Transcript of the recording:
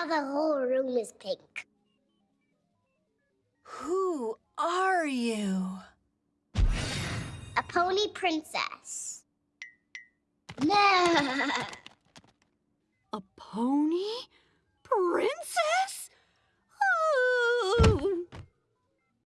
Now the whole room is pink. Who are you? A pony princess. No. A pony?